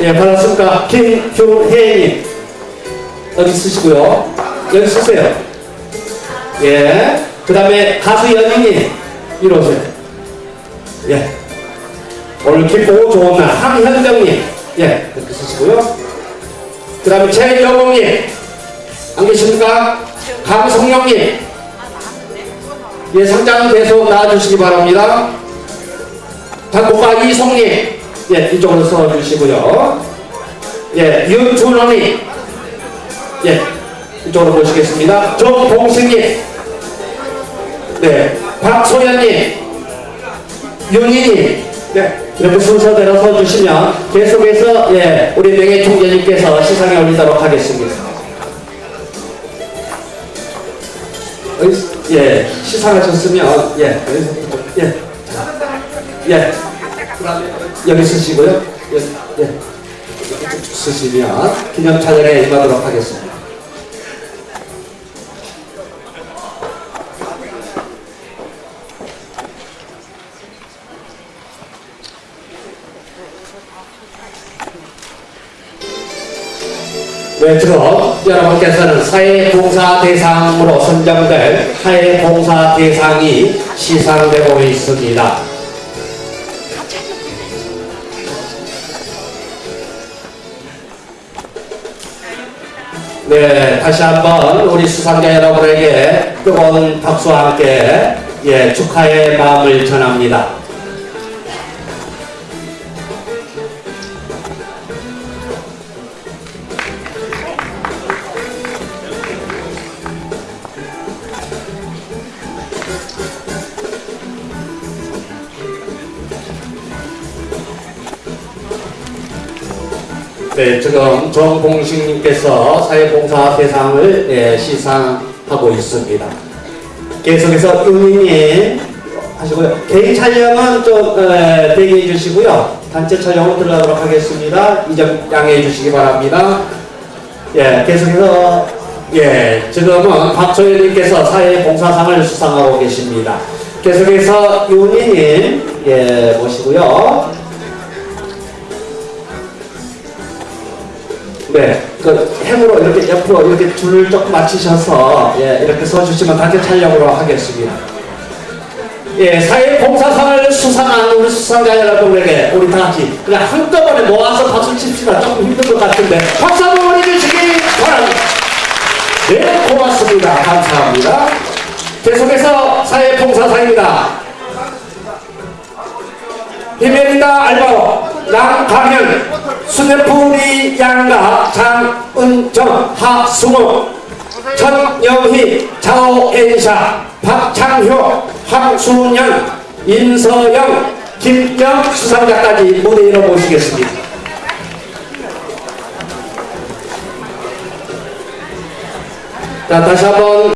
예, 반갑습니다. 김규혜님. 여기 쓰시고요. 여기 쓰세요. 예. 그 다음에 가수 연인님. 이리 오세요. 예. 오늘 기쁘고 좋은 날. 황현정님. 예. 이렇게 쓰시고요. 그 다음에 최영웅님. 안 계십니까? 강성영님. 예, 상장 계속 나와주시기 바랍니다. 작곡가 이송님. 예, 이쪽으로 써주시고요. 예, 윤준호님. 예, 이쪽으로 모시겠습니다. 정봉승님. 네, 박소연님. 윤희님. 네, 이렇게 순서대로 서주시면 계속해서 예, 우리 명예 총재님께서 시상에 올리도록 하겠습니다. 예, 시상하셨으면 예, 여기 여기 쓰시고요. 예, 예, 쓰시면 기념 촬영에 임하도록 하겠습니다. 네, 지금 여러분께서는 사회봉사 대상으로 선정될 사회봉사 대상이 시상되고 있습니다. 네, 다시 한번 우리 수상자 여러분에게 뜨거운 박수와 함께 예, 축하의 마음을 전합니다. 네, 지금 정봉식님께서 사회봉사 대상을 예, 시상하고 있습니다. 계속해서 윤희님 하시고요. 개인 촬영은 좀 에, 대기해 주시고요. 단체 촬영으로 들어가도록 하겠습니다. 이 점 양해해 주시기 바랍니다. 예, 계속해서 예, 지금은 박소연님께서 사회봉사상을 수상하고 계십니다. 계속해서 윤희님 예, 모시고요. 네, 그 행으로 이렇게 옆으로 이렇게 줄을 조금 맞추셔서 예, 이렇게 서주시면 단체 촬영으로 하겠습니다. 예, 사회봉사상을 수상한 우리 수상자 여러분에게 우리 다 같이 그냥 한꺼번에 모아서 박수 칩시다. 조금 힘든 것 같은데 박수 한번 보내주시기 바랍니다. 네, 고맙습니다. 감사합니다. 계속해서 사회봉사상입니다. 비밀이다 알바로 남강현 수뇌풀이 양가 장은정 하승우 천영희 자오엔샤 박창효 황순현 임서영 김경 수상자까지 무대 위로 모시겠습니다. 자 다시 한번